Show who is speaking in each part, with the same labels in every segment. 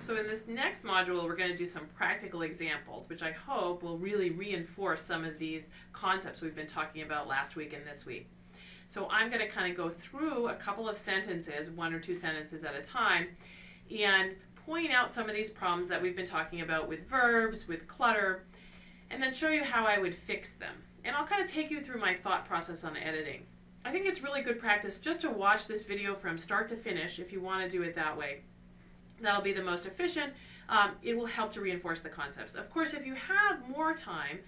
Speaker 1: So in this next module, we're going to do some practical examples, which I hope will really reinforce some of these concepts we've been talking about last week and this week. So I'm going to kind of go through a couple of sentences, one or two sentences at a time, and point out some of these problems that we've been talking about with verbs, with clutter, and then show you how I would fix them. And I'll kind of take you through my thought process on editing. I think it's really good practice just to watch this video from start to finish if you want to do it that way. That'll be the most efficient. Um, it will help to reinforce the concepts. Of course, if you have more time,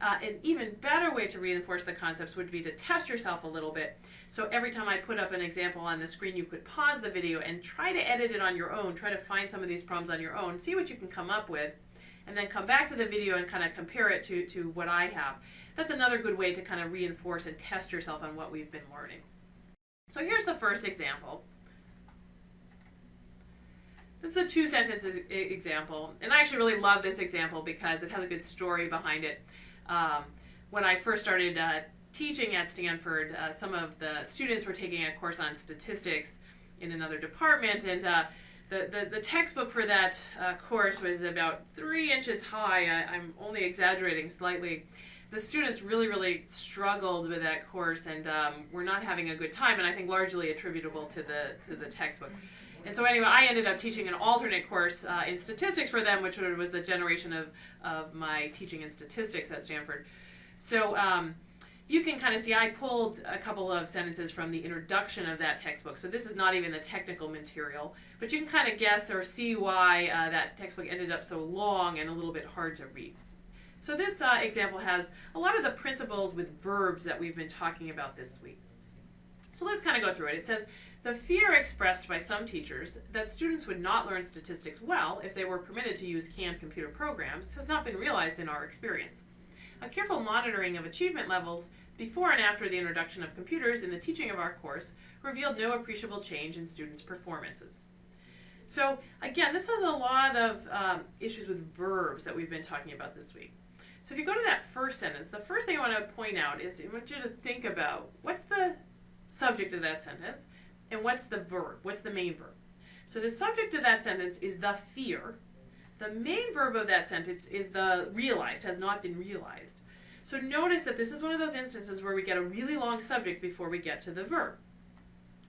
Speaker 1: uh, an even better way to reinforce the concepts would be to test yourself a little bit. So every time I put up an example on the screen, you could pause the video and try to edit it on your own. Try to find some of these problems on your own. See what you can come up with. And then come back to the video and kind of compare it to, to what I have. That's another good way to kind of reinforce and test yourself on what we've been learning. So here's the first example. This is a two sentence example, and I actually really love this example because it has a good story behind it. Um, when I first started uh, teaching at Stanford, uh, some of the students were taking a course on statistics in another department, and uh, the, the, the, textbook for that uh, course was about three inches high. I, I'm only exaggerating slightly. The students really, really struggled with that course and um, were not having a good time, and I think largely attributable to the, to the textbook. And so anyway, I ended up teaching an alternate course uh, in statistics for them, which was the generation of, of my teaching in statistics at Stanford. So um, you can kind of see I pulled a couple of sentences from the introduction of that textbook. So this is not even the technical material, but you can kind of guess or see why uh, that textbook ended up so long and a little bit hard to read. So this uh, example has a lot of the principles with verbs that we've been talking about this week. So let's kind of go through it. It says, the fear expressed by some teachers that students would not learn statistics well if they were permitted to use canned computer programs has not been realized in our experience. A careful monitoring of achievement levels before and after the introduction of computers in the teaching of our course revealed no appreciable change in students' performances. So again, this has a lot of um, issues with verbs that we've been talking about this week. So if you go to that first sentence, the first thing I want to point out is I want you to think about what's the subject of that sentence and what's the verb? What's the main verb? So the subject of that sentence is the fear. The main verb of that sentence is the realized, has not been realized. So notice that this is one of those instances where we get a really long subject before we get to the verb.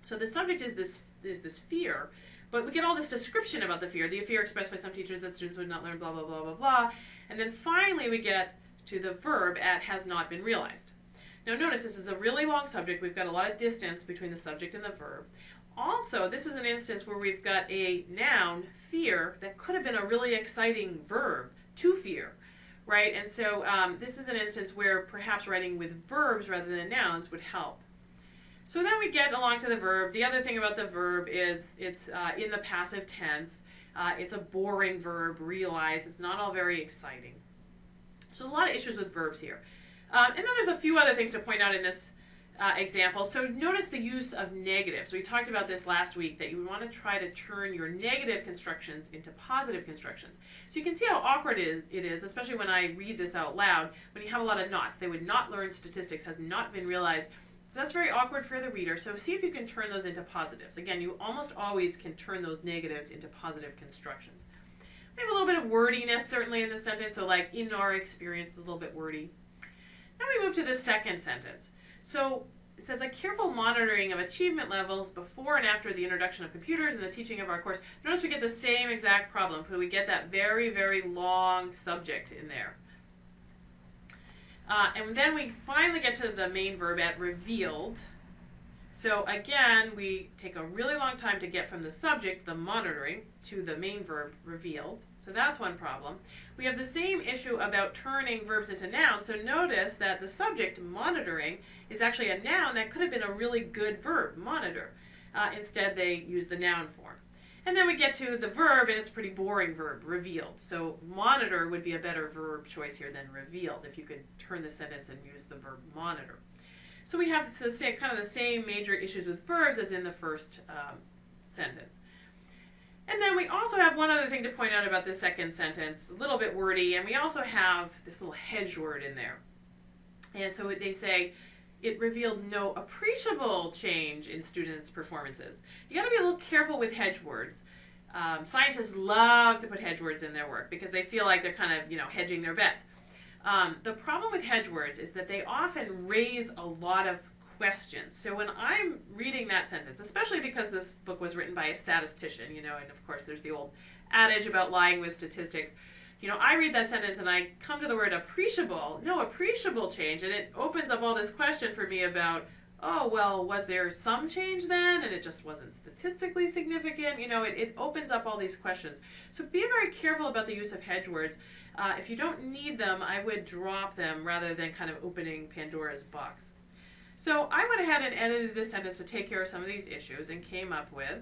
Speaker 1: So the subject is this, is this fear, but we get all this description about the fear. The fear expressed by some teachers that students would not learn blah, blah, blah, blah, blah. And then finally we get to the verb at has not been realized. Now notice this is a really long subject. We've got a lot of distance between the subject and the verb. Also, this is an instance where we've got a noun, fear, that could have been a really exciting verb, to fear, right? And so um, this is an instance where perhaps writing with verbs rather than nouns would help. So then we get along to the verb. The other thing about the verb is it's uh, in the passive tense. Uh, it's a boring verb, realize. It's not all very exciting. So a lot of issues with verbs here. Um, and then there's a few other things to point out in this uh, example. So notice the use of negatives. We talked about this last week, that you want to try to turn your negative constructions into positive constructions. So you can see how awkward it is, it is, especially when I read this out loud, when you have a lot of nots. They would not learn statistics, has not been realized. So that's very awkward for the reader. So see if you can turn those into positives. Again, you almost always can turn those negatives into positive constructions. We have a little bit of wordiness certainly in the sentence. So like in our experience, a little bit wordy. Now we move to the second sentence. So it says a careful monitoring of achievement levels before and after the introduction of computers and the teaching of our course. Notice we get the same exact problem. So we get that very, very long subject in there. Uh, and then we finally get to the main verb at revealed. So again, we take a really long time to get from the subject, the monitoring, to the main verb, revealed. So that's one problem. We have the same issue about turning verbs into nouns. So notice that the subject, monitoring, is actually a noun that could have been a really good verb, monitor. Uh, instead, they use the noun form. And then we get to the verb, and it's a pretty boring verb, revealed. So monitor would be a better verb choice here than revealed if you could turn the sentence and use the verb monitor. So we have the same, kind of the same major issues with verbs as in the first um, sentence. And then we also have one other thing to point out about this second sentence, a little bit wordy, and we also have this little hedge word in there. And so they say, it revealed no appreciable change in students' performances. You got to be a little careful with hedge words. um, scientists love to put hedge words in their work because they feel like they're kind of you know hedging their bets. Um, the problem with hedge words is that they often raise a lot of questions. So when I'm reading that sentence, especially because this book was written by a statistician, you know, and of course there's the old adage about lying with statistics. You know, I read that sentence and I come to the word appreciable. No appreciable change, and it opens up all this question for me about oh, well, was there some change then and it just wasn't statistically significant? You know, it, it opens up all these questions. So be very careful about the use of hedge words. Uh, if you don't need them, I would drop them rather than kind of opening Pandora's box. So I went ahead and edited this sentence to take care of some of these issues and came up with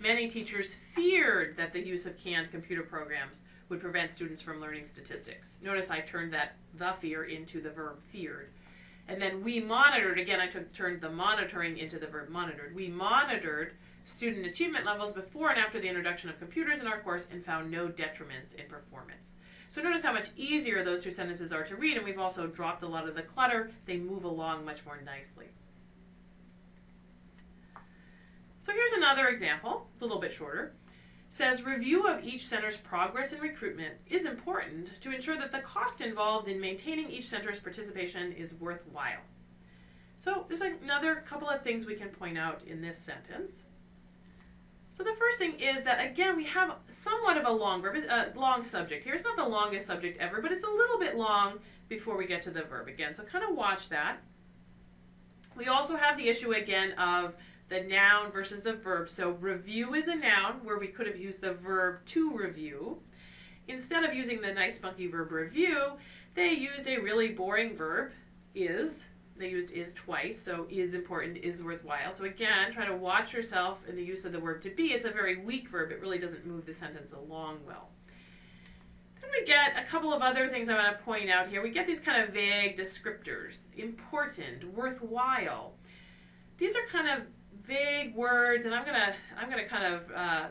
Speaker 1: Many teachers feared that the use of canned computer programs would prevent students from learning statistics. Notice I turned that the fear into the verb feared. And then we monitored, again, I took, turned the monitoring into the verb monitored. We monitored student achievement levels before and after the introduction of computers in our course and found no detriments in performance. So notice how much easier those two sentences are to read, and we've also dropped a lot of the clutter. They move along much more nicely. So here's another example. It's a little bit shorter says review of each center's progress in recruitment is important to ensure that the cost involved in maintaining each center's participation is worthwhile. So there's another couple of things we can point out in this sentence. So the first thing is that again we have somewhat of a long uh, long subject here. It's not the longest subject ever, but it's a little bit long before we get to the verb again. So kind of watch that. We also have the issue again of the noun versus the verb. So review is a noun where we could have used the verb to review. Instead of using the nice spunky verb review, they used a really boring verb, is. They used is twice, so is important, is worthwhile. So again, try to watch yourself in the use of the verb to be. It's a very weak verb. It really doesn't move the sentence along well. Then we get a couple of other things I want to point out here. We get these kind of vague descriptors. Important, worthwhile. These are kind of vague words, and I'm gonna I'm gonna kind of uh,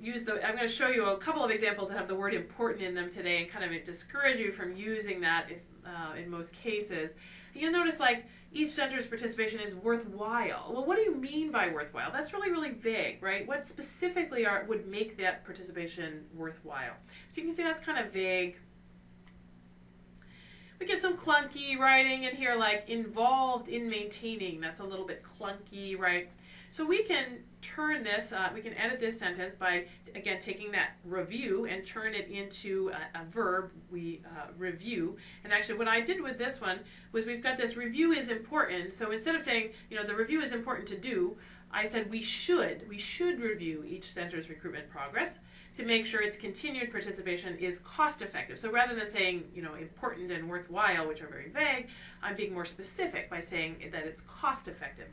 Speaker 1: use the I'm gonna show you a couple of examples that have the word important in them today, and kind of discourage you from using that if uh, in most cases. You'll notice like each center's participation is worthwhile. Well, what do you mean by worthwhile? That's really, really vague, right? What specifically are, would make that participation worthwhile? So you can see that's kind of vague. We get some clunky writing in here like involved in maintaining. That's a little bit clunky, right? So we can turn this, uh, we can edit this sentence by, again, taking that review and turn it into a, a verb, we uh, review. And actually what I did with this one was we've got this review is important. So instead of saying, you know, the review is important to do, I said we should, we should review each center's recruitment progress to make sure its continued participation is cost effective. So rather than saying, you know, important and worthwhile, which are very vague, I'm being more specific by saying that it's cost effective.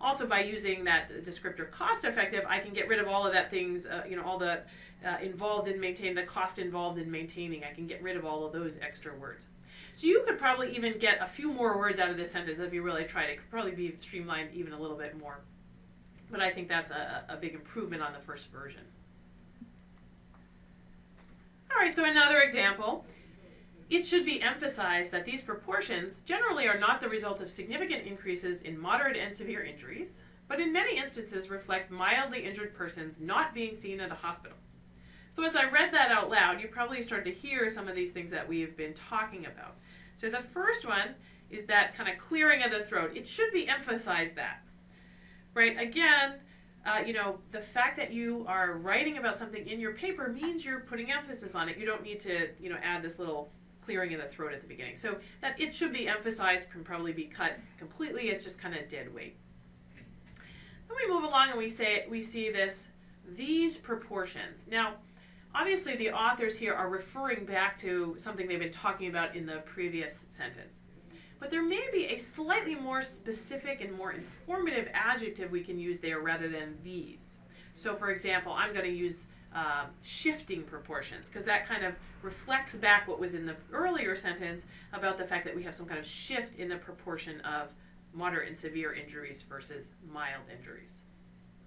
Speaker 1: Also by using that descriptor cost effective, I can get rid of all of that things, uh, you know, all the uh, involved in maintaining, the cost involved in maintaining. I can get rid of all of those extra words. So you could probably even get a few more words out of this sentence if you really tried. It could probably be streamlined even a little bit more. But I think that's a, a big improvement on the first version. All right, so another example. It should be emphasized that these proportions generally are not the result of significant increases in moderate and severe injuries, but in many instances reflect mildly injured persons not being seen at a hospital. So as I read that out loud, you probably started to hear some of these things that we've been talking about. So the first one is that kind of clearing of the throat. It should be emphasized that, right? Again, uh, you know, the fact that you are writing about something in your paper means you're putting emphasis on it. You don't need to, you know, add this little clearing in the throat at the beginning. So that it should be emphasized can probably be cut completely. It's just kind of dead weight. Then we move along and we say we see this these proportions. Now, obviously the authors here are referring back to something they've been talking about in the previous sentence. But there may be a slightly more specific and more informative adjective we can use there rather than these. So for example, I'm going to use uh, shifting proportions because that kind of reflects back what was in the earlier sentence about the fact that we have some kind of shift in the proportion of moderate and severe injuries versus mild injuries.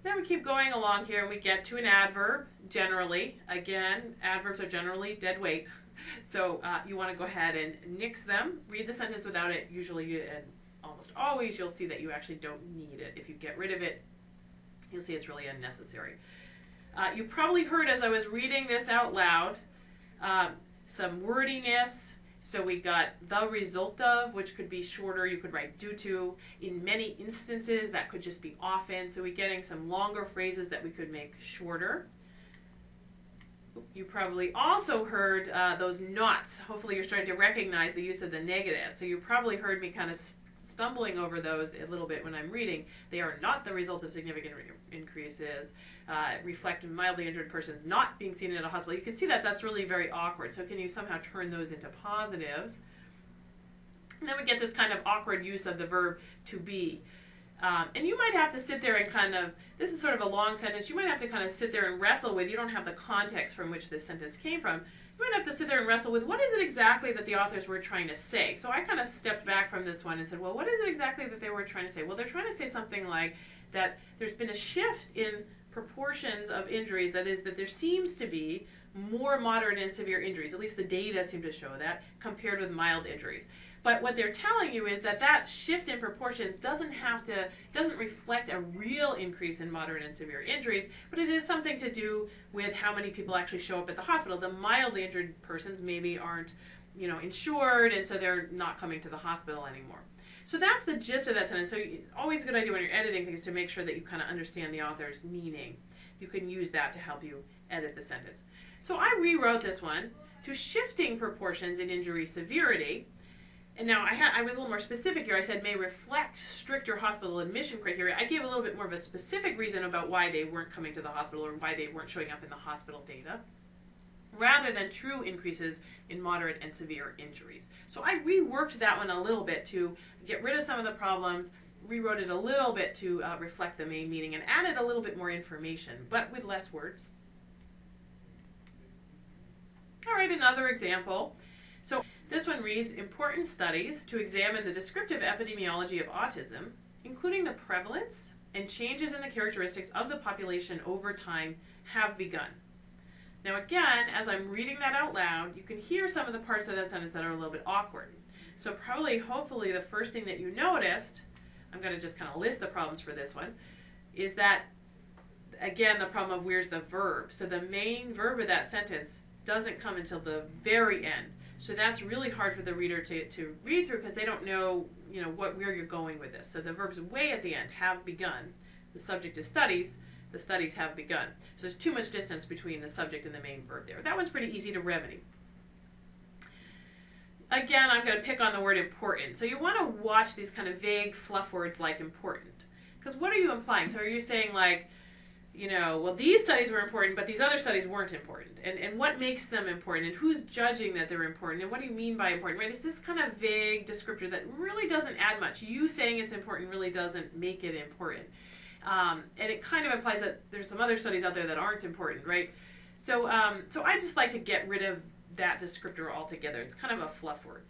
Speaker 1: Then we keep going along here and we get to an adverb, generally. Again, adverbs are generally dead weight. So uh, you want to go ahead and nix them. Read the sentence without it. Usually and almost always you'll see that you actually don't need it. If you get rid of it, you'll see it's really unnecessary. Uh, you probably heard as I was reading this out loud um, some wordiness. So we got the result of, which could be shorter. You could write due to. In many instances, that could just be often. So we're getting some longer phrases that we could make shorter. You probably also heard uh, those nots. Hopefully, you're starting to recognize the use of the negative. So you probably heard me kind of stumbling over those a little bit when I'm reading. They are not the result of significant increases. Uh, reflect mildly injured persons not being seen in a hospital. You can see that that's really very awkward. So can you somehow turn those into positives? And then we get this kind of awkward use of the verb to be. Um, and you might have to sit there and kind of, this is sort of a long sentence, you might have to kind of sit there and wrestle with, you don't have the context from which this sentence came from, you might have to sit there and wrestle with what is it exactly that the authors were trying to say. So I kind of stepped back from this one and said, well, what is it exactly that they were trying to say? Well, they're trying to say something like that there's been a shift in proportions of injuries, that is, that there seems to be more moderate and severe injuries, at least the data seem to show that, compared with mild injuries. But what they're telling you is that that shift in proportions doesn't have to, doesn't reflect a real increase in moderate and severe injuries, but it is something to do with how many people actually show up at the hospital. The mildly injured persons maybe aren't, you know, insured, and so they're not coming to the hospital anymore. So that's the gist of that sentence. So always a good idea when you're editing things to make sure that you kind of understand the author's meaning. You can use that to help you edit the sentence. So I rewrote this one to shifting proportions in injury severity and now I, had, I was a little more specific here. I said may reflect stricter hospital admission criteria. I gave a little bit more of a specific reason about why they weren't coming to the hospital or why they weren't showing up in the hospital data rather than true increases in moderate and severe injuries. So I reworked that one a little bit to get rid of some of the problems, rewrote it a little bit to uh, reflect the main meaning, and added a little bit more information, but with less words. All right, another example. So this one reads, important studies to examine the descriptive epidemiology of autism, including the prevalence and changes in the characteristics of the population over time have begun. Now again, as I'm reading that out loud, you can hear some of the parts of that sentence that are a little bit awkward. So probably, hopefully, the first thing that you noticed, I'm going to just kind of list the problems for this one, is that, again, the problem of where's the verb. So the main verb of that sentence doesn't come until the very end. So that's really hard for the reader to, to read through because they don't know, you know, what where you're going with this. So the verb's way at the end, have begun. The subject is studies, the studies have begun. So there's too much distance between the subject and the main verb there. That one's pretty easy to remedy. Again, I'm going to pick on the word important. So you want to watch these kind of vague fluff words like important. Because what are you implying? So are you saying like, you know, well, these studies were important, but these other studies weren't important. And, and what makes them important? And who's judging that they're important? And what do you mean by important, right? It's this kind of vague descriptor that really doesn't add much. You saying it's important really doesn't make it important. Um, and it kind of implies that there's some other studies out there that aren't important, right? So, um, so I just like to get rid of that descriptor altogether. It's kind of a fluff word.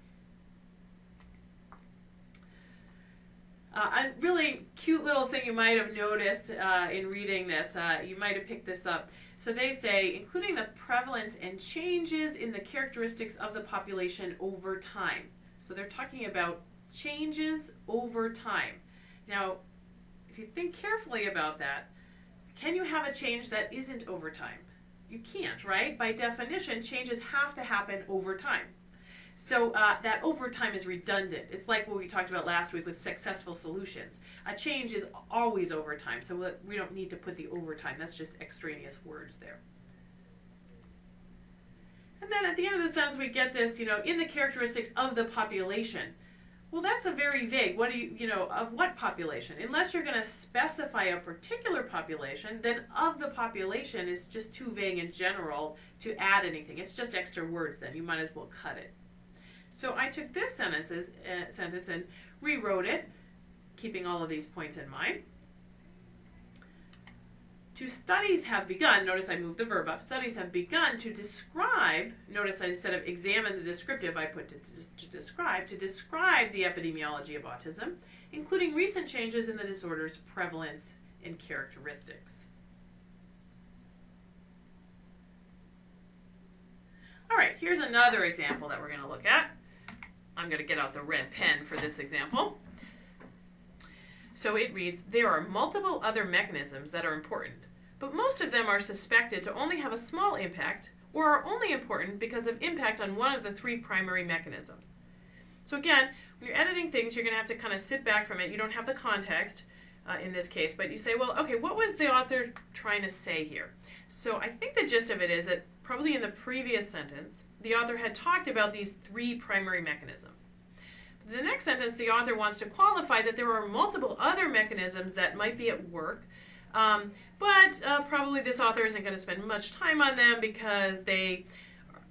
Speaker 1: Uh, a really cute little thing you might have noticed uh, in reading this, uh, you might have picked this up. So they say, including the prevalence and changes in the characteristics of the population over time. So they're talking about changes over time. Now, if you think carefully about that, can you have a change that isn't over time? You can't, right? By definition, changes have to happen over time. So uh, that overtime is redundant. It's like what we talked about last week with successful solutions. A change is always overtime, so we don't need to put the overtime. That's just extraneous words there. And then at the end of the sentence, we get this, you know, in the characteristics of the population. Well, that's a very vague. What do you, you know, of what population? Unless you're going to specify a particular population, then of the population is just too vague in general to add anything. It's just extra words then. You might as well cut it. So I took this sentences, uh, sentence and rewrote it, keeping all of these points in mind. To studies have begun, notice I moved the verb up, studies have begun to describe, notice I, instead of examine the descriptive, I put to, to, to describe, to describe the epidemiology of autism, including recent changes in the disorder's prevalence and characteristics. All right, here's another example that we're going to look at. I'm going to get out the red pen for this example. So it reads, there are multiple other mechanisms that are important, but most of them are suspected to only have a small impact or are only important because of impact on one of the three primary mechanisms. So again, when you're editing things, you're going to have to kind of sit back from it. You don't have the context uh, in this case, but you say, well, okay, what was the author trying to say here? So I think the gist of it is that probably in the previous sentence, the author had talked about these three primary mechanisms. The next sentence, the author wants to qualify that there are multiple other mechanisms that might be at work, um, but uh, probably this author isn't going to spend much time on them because they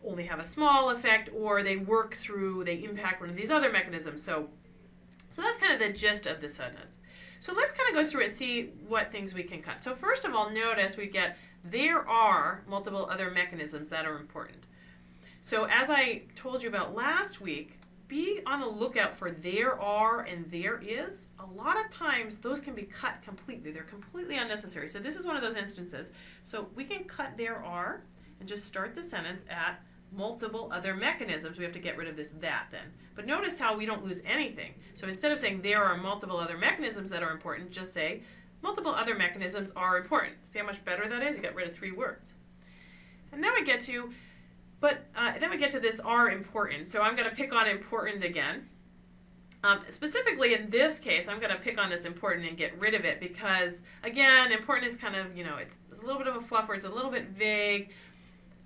Speaker 1: only have a small effect or they work through, they impact one of these other mechanisms. So, so that's kind of the gist of the sentence. So let's kind of go through and see what things we can cut. So first of all, notice we get there are multiple other mechanisms that are important. So as I told you about last week, be on the lookout for there are and there is. A lot of times those can be cut completely. They're completely unnecessary. So this is one of those instances. So we can cut there are and just start the sentence at multiple other mechanisms. We have to get rid of this that then. But notice how we don't lose anything. So instead of saying there are multiple other mechanisms that are important, just say multiple other mechanisms are important. See how much better that is? You get rid of three words. And then we get to, but uh, then we get to this are important. So I'm going to pick on important again. Um, specifically in this case, I'm going to pick on this important and get rid of it because, again, important is kind of, you know, it's, it's a little bit of a fluffer, it's a little bit vague.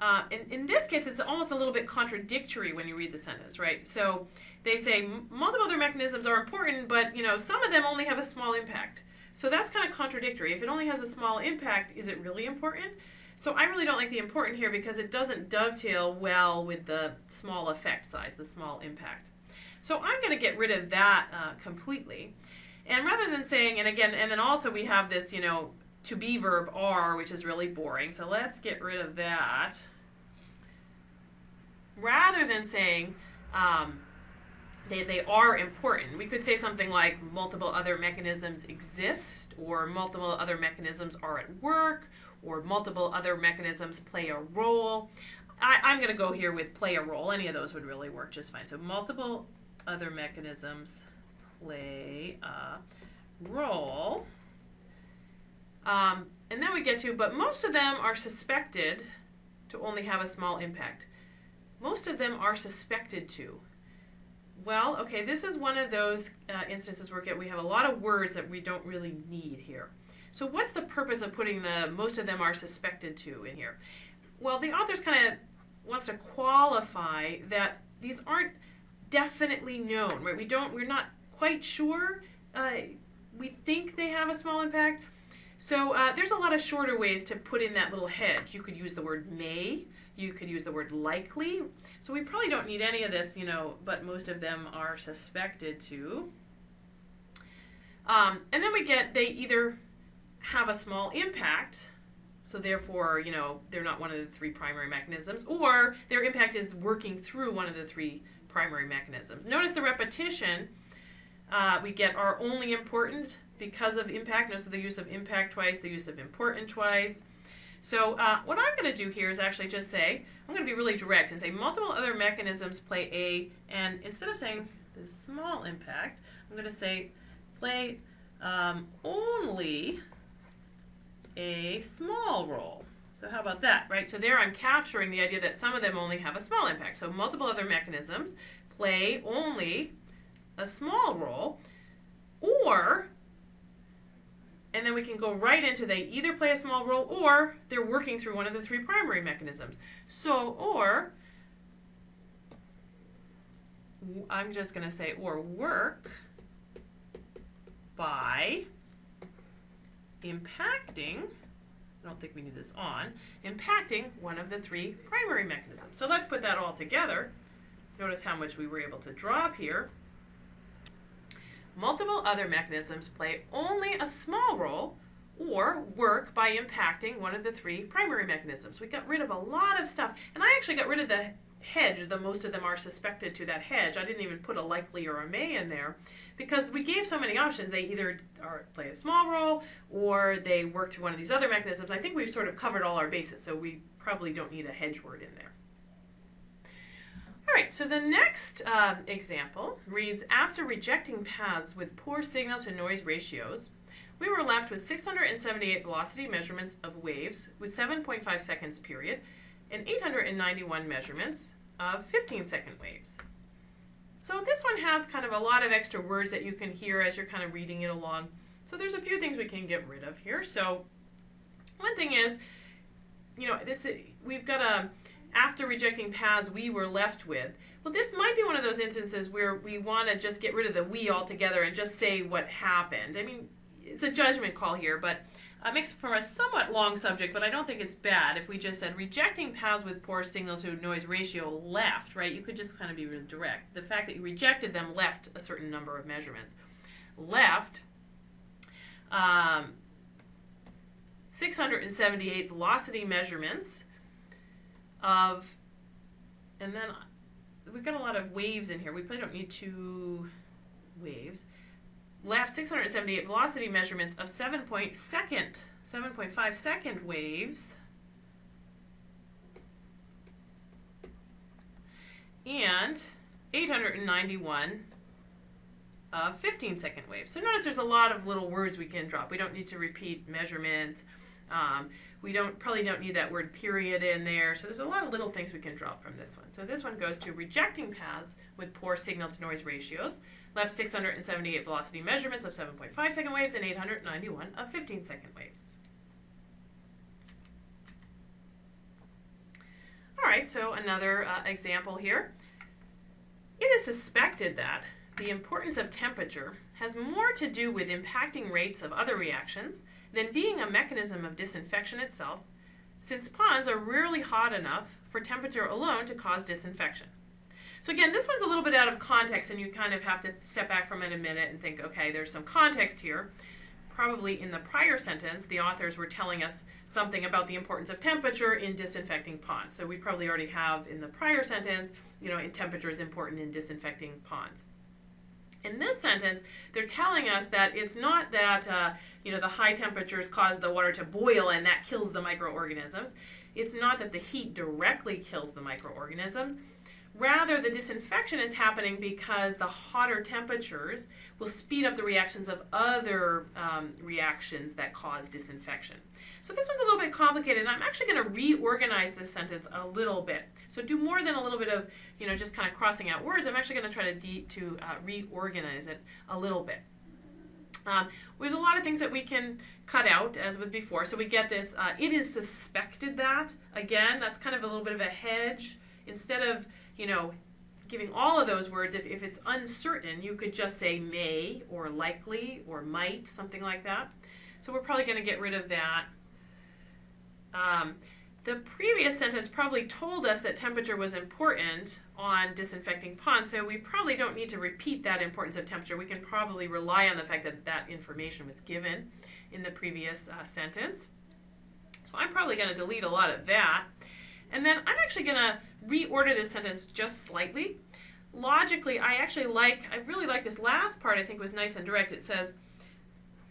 Speaker 1: Uh, in, in this case, it's almost a little bit contradictory when you read the sentence, right? So they say multiple other mechanisms are important, but you know some of them only have a small impact. So that's kind of contradictory. If it only has a small impact, is it really important? So I really don't like the important here because it doesn't dovetail well with the small effect size, the small impact. So I'm going to get rid of that uh, completely. And rather than saying, and again, and then also we have this, you know, to be verb are, which is really boring. So let's get rid of that. Rather than saying um, they, they are important, we could say something like multiple other mechanisms exist, or multiple other mechanisms are at work, or multiple other mechanisms play a role. I, I'm going to go here with play a role. Any of those would really work just fine. So multiple other mechanisms play a role. Um, and then we get to, but most of them are suspected to only have a small impact. Most of them are suspected to. Well, okay, this is one of those uh, instances where we have a lot of words that we don't really need here. So what's the purpose of putting the most of them are suspected to in here? Well, the author's kind of wants to qualify that these aren't definitely known, right? We don't, we're not quite sure. Uh, we think they have a small impact, so uh, there's a lot of shorter ways to put in that little hedge. You could use the word may, you could use the word likely. So we probably don't need any of this, you know, but most of them are suspected to. Um, and then we get they either have a small impact, so therefore, you know, they're not one of the three primary mechanisms, or their impact is working through one of the three primary mechanisms. Notice the repetition. Uh, we get are only important because of impact. Notice the use of impact twice, the use of important twice. So uh, what I'm going to do here is actually just say, I'm going to be really direct and say multiple other mechanisms play a, and instead of saying the small impact, I'm going to say play um, only a small role. So how about that, right? So there I'm capturing the idea that some of them only have a small impact. So multiple other mechanisms play only a small role, or and then we can go right into they either play a small role or they're working through one of the three primary mechanisms. So, or, I'm just going to say, or work by impacting, I don't think we need this on, impacting one of the three primary mechanisms. So let's put that all together. Notice how much we were able to drop here. Multiple other mechanisms play only a small role or work by impacting one of the three primary mechanisms. We got rid of a lot of stuff, and I actually got rid of the hedge, the most of them are suspected to that hedge. I didn't even put a likely or a may in there because we gave so many options. They either are, play a small role or they work through one of these other mechanisms. I think we've sort of covered all our bases, so we probably don't need a hedge word in there. All right, so the next uh, example reads, after rejecting paths with poor signal to noise ratios, we were left with 678 velocity measurements of waves with 7.5 seconds period and 891 measurements of 15 second waves. So this one has kind of a lot of extra words that you can hear as you're kind of reading it along. So there's a few things we can get rid of here. So one thing is, you know, this we've got a after rejecting paths we were left with. Well, this might be one of those instances where we want to just get rid of the we altogether and just say what happened. I mean, it's a judgment call here, but uh, makes for a somewhat long subject, but I don't think it's bad if we just said rejecting paths with poor signal to noise ratio left, right? You could just kind of be direct. The fact that you rejected them left a certain number of measurements. Left um, 678 velocity measurements of, and then we've got a lot of waves in here. We probably don't need two waves. Left 678 velocity measurements of 7 point second, 7.5 second waves. And 891 uh, 15 second waves. So notice there's a lot of little words we can drop. We don't need to repeat measurements. Um, we don't probably don't need that word period in there. So there's a lot of little things we can drop from this one. So this one goes to rejecting paths with poor signal to noise ratios. Left 678 velocity measurements of 7.5 second waves and 891 of 15 second waves. All right, so another uh, example here. It is suspected that the importance of temperature has more to do with impacting rates of other reactions than being a mechanism of disinfection itself, since ponds are rarely hot enough for temperature alone to cause disinfection. So again, this one's a little bit out of context and you kind of have to step back from it a minute and think, okay, there's some context here. Probably in the prior sentence, the authors were telling us something about the importance of temperature in disinfecting ponds. So we probably already have in the prior sentence, you know, temperature is important in disinfecting ponds. In this sentence, they're telling us that it's not that uh, you know the high temperatures cause the water to boil and that kills the microorganisms. It's not that the heat directly kills the microorganisms. Rather, the disinfection is happening because the hotter temperatures will speed up the reactions of other um, reactions that cause disinfection. So this one's a little bit complicated, and I'm actually going to reorganize this sentence a little bit. So do more than a little bit of, you know, just kind of crossing out words. I'm actually going to try to, to uh, reorganize it a little bit. Um, there's a lot of things that we can cut out, as with before. So we get this, uh, it is suspected that. Again, that's kind of a little bit of a hedge. Instead of you know, giving all of those words, if, if it's uncertain, you could just say may or likely or might, something like that. So we're probably going to get rid of that. Um, the previous sentence probably told us that temperature was important on disinfecting ponds, so we probably don't need to repeat that importance of temperature. We can probably rely on the fact that that information was given in the previous uh, sentence. So I'm probably going to delete a lot of that. And then I'm actually going to reorder this sentence just slightly. Logically, I actually like, I really like this last part I think was nice and direct. It says,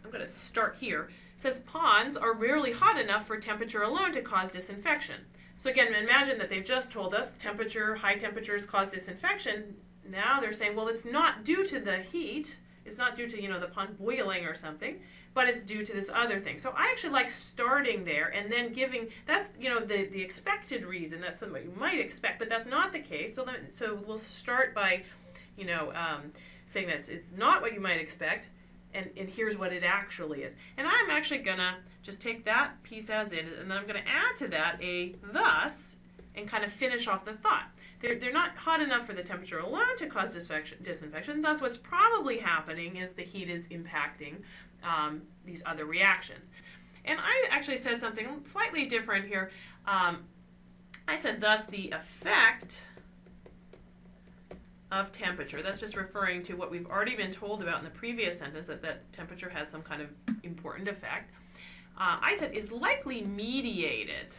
Speaker 1: I'm going to start here. It says ponds are rarely hot enough for temperature alone to cause disinfection. So again, imagine that they've just told us temperature, high temperatures cause disinfection. Now they're saying, well, it's not due to the heat. It's not due to, you know, the pond boiling or something but it's due to this other thing. So I actually like starting there and then giving, that's, you know, the, the expected reason, that's something you might expect, but that's not the case. So, let, so we'll start by, you know, um, saying that it's, it's not what you might expect, and, and here's what it actually is. And I'm actually gonna just take that piece as it, and then I'm gonna add to that a thus, and kind of finish off the thought. They're, they're not hot enough for the temperature alone to cause disinfection. Thus, what's probably happening is the heat is impacting um, these other reactions. And I actually said something slightly different here. Um, I said, thus, the effect of temperature. That's just referring to what we've already been told about in the previous sentence, that, that temperature has some kind of important effect. Uh, I said, is likely mediated.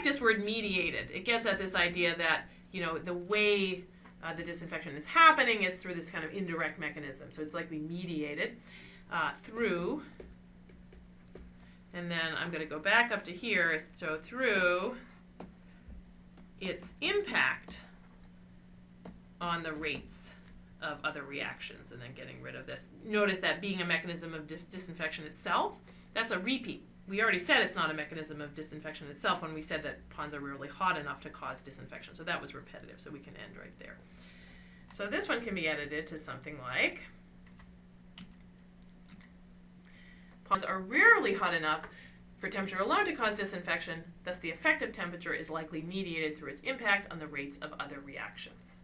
Speaker 1: Like this word mediated. It gets at this idea that, you know, the way uh, the disinfection is happening is through this kind of indirect mechanism. So it's likely mediated uh, through, and then I'm going to go back up to here, so through its impact on the rates of other reactions and then getting rid of this. Notice that being a mechanism of dis disinfection itself, that's a repeat. We already said it's not a mechanism of disinfection itself when we said that ponds are rarely hot enough to cause disinfection. So that was repetitive, so we can end right there. So this one can be edited to something like ponds are rarely hot enough for temperature alone to cause disinfection, thus the effective temperature is likely mediated through its impact on the rates of other reactions.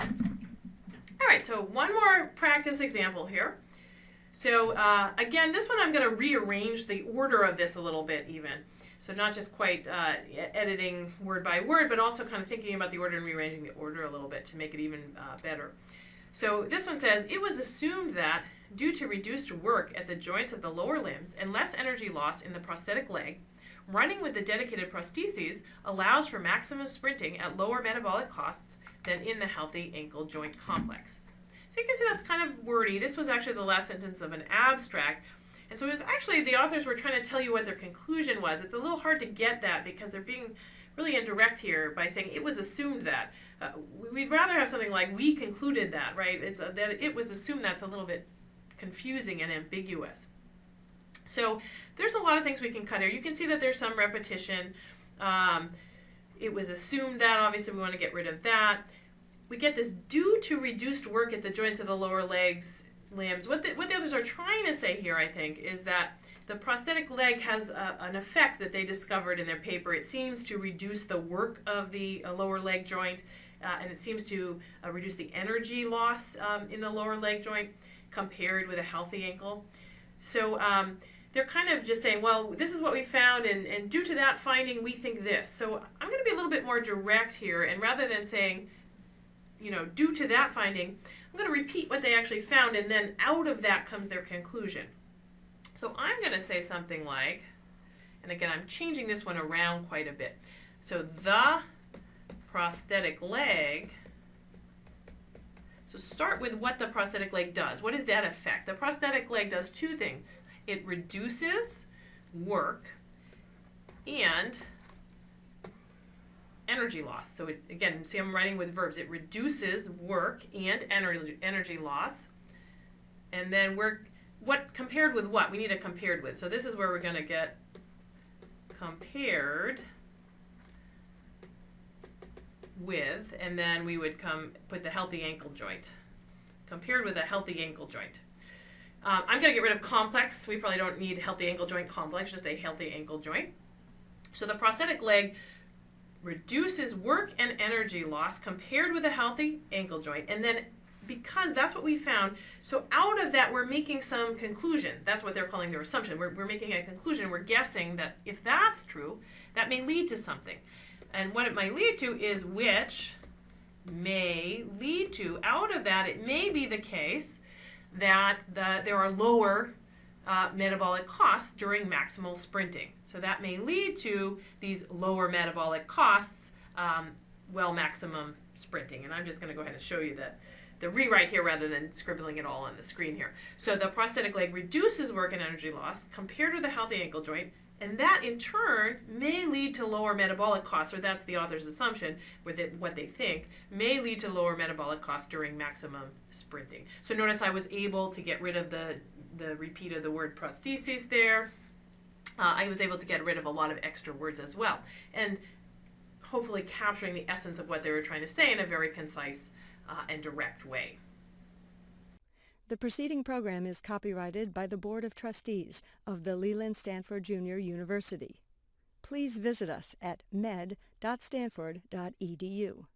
Speaker 1: All right, so one more practice example here. So uh, again, this one I'm going to rearrange the order of this a little bit even. So not just quite uh, editing word by word, but also kind of thinking about the order and rearranging the order a little bit to make it even uh, better. So this one says, it was assumed that due to reduced work at the joints of the lower limbs and less energy loss in the prosthetic leg, running with the dedicated prostheses allows for maximum sprinting at lower metabolic costs than in the healthy ankle joint complex. So you can see that's kind of wordy. This was actually the last sentence of an abstract. And so it was actually the authors were trying to tell you what their conclusion was. It's a little hard to get that because they're being really indirect here by saying it was assumed that. Uh, we'd rather have something like we concluded that, right? It's a, that it was assumed that's a little bit confusing and ambiguous. So there's a lot of things we can cut here. You can see that there's some repetition. Um, it was assumed that, obviously we want to get rid of that. We get this due to reduced work at the joints of the lower legs, limbs. What the, what the others are trying to say here, I think, is that the prosthetic leg has a, an effect that they discovered in their paper. It seems to reduce the work of the uh, lower leg joint, uh, and it seems to uh, reduce the energy loss um, in the lower leg joint compared with a healthy ankle. So um, they're kind of just saying, well, this is what we found, and, and due to that finding, we think this. So I'm going to be a little bit more direct here, and rather than saying, you know, due to that finding, I'm going to repeat what they actually found, and then out of that comes their conclusion. So I'm going to say something like, and again, I'm changing this one around quite a bit. So the prosthetic leg so start with what the prosthetic leg does. What is that effect? The prosthetic leg does two things. It reduces work and energy loss. So it, again, see I'm writing with verbs. It reduces work and energy, energy loss. And then we're, what compared with what? We need a compared with. So this is where we're going to get compared with, and then we would come put the healthy ankle joint, compared with a healthy ankle joint. Um, I'm going to get rid of complex. We probably don't need healthy ankle joint complex, just a healthy ankle joint. So the prosthetic leg reduces work and energy loss compared with a healthy ankle joint. And then because that's what we found, so out of that we're making some conclusion. That's what they're calling their assumption. We're, we're making a conclusion. We're guessing that if that's true, that may lead to something. And what it might lead to is which may lead to, out of that, it may be the case that the, there are lower uh, metabolic costs during maximal sprinting. So that may lead to these lower metabolic costs um, well maximum sprinting. And I'm just going to go ahead and show you the, the rewrite here rather than scribbling it all on the screen here. So the prosthetic leg reduces work and energy loss compared with the healthy ankle joint and that in turn may lead to lower metabolic costs, or that's the author's assumption, with it, what they think, may lead to lower metabolic costs during maximum sprinting. So notice I was able to get rid of the, the repeat of the word prosthesis there. Uh, I was able to get rid of a lot of extra words as well. And hopefully capturing the essence of what they were trying to say in a very concise uh, and direct way.
Speaker 2: The preceding program is copyrighted by the Board of Trustees of the Leland Stanford Junior University. Please visit us at med.stanford.edu.